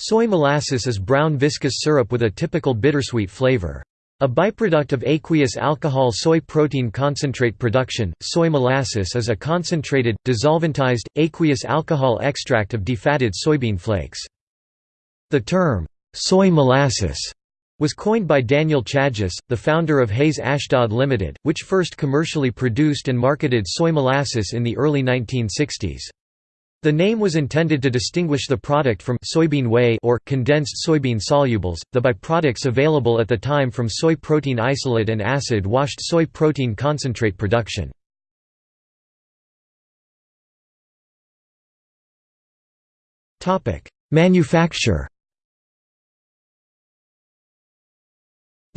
Soy molasses is brown viscous syrup with a typical bittersweet flavor. A byproduct of aqueous alcohol soy protein concentrate production, soy molasses is a concentrated, desolventized, aqueous alcohol extract of defatted soybean flakes. The term, soy molasses, was coined by Daniel Chajuss, the founder of Hayes Ashdod Limited, which first commercially produced and marketed soy molasses in the early 1960s. The name was intended to distinguish the product from soybean whey or condensed soybean solubles, the byproducts available at the time from soy protein isolate and acid-washed soy protein concentrate production. Manufacture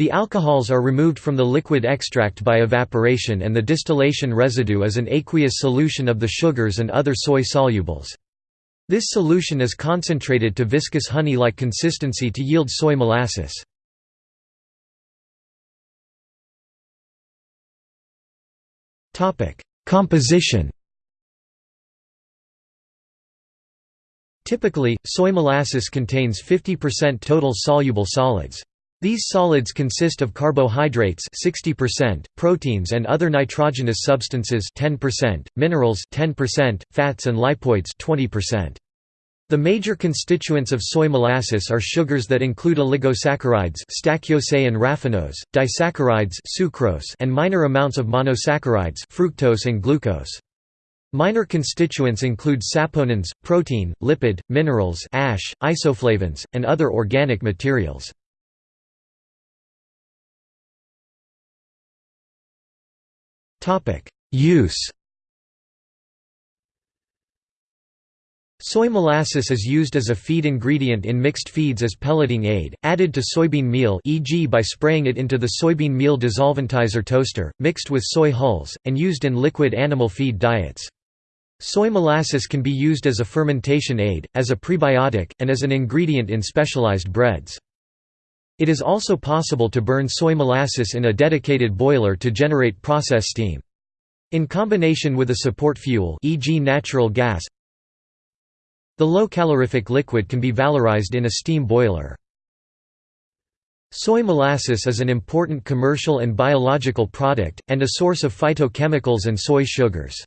The alcohols are removed from the liquid extract by evaporation and the distillation residue is an aqueous solution of the sugars and other soy solubles. This solution is concentrated to viscous honey-like consistency to yield soy molasses. Composition Typically, soy molasses contains 50% total soluble solids. These solids consist of carbohydrates 60%, proteins and other nitrogenous substances 10%, minerals 10%, fats and lipoids 20%. The major constituents of soy molasses are sugars that include oligosaccharides stachyose and raffinose, disaccharides sucrose and minor amounts of monosaccharides fructose and glucose. Minor constituents include saponins, protein, lipid, minerals ash, isoflavones, and other organic materials. Use Soy molasses is used as a feed ingredient in mixed feeds as pelleting aid, added to soybean meal e.g. by spraying it into the soybean meal desolventizer toaster, mixed with soy hulls, and used in liquid animal feed diets. Soy molasses can be used as a fermentation aid, as a prebiotic, and as an ingredient in specialized breads. It is also possible to burn soy molasses in a dedicated boiler to generate process steam. In combination with a support fuel e.g. natural gas, the low calorific liquid can be valorized in a steam boiler. Soy molasses is an important commercial and biological product, and a source of phytochemicals and soy sugars.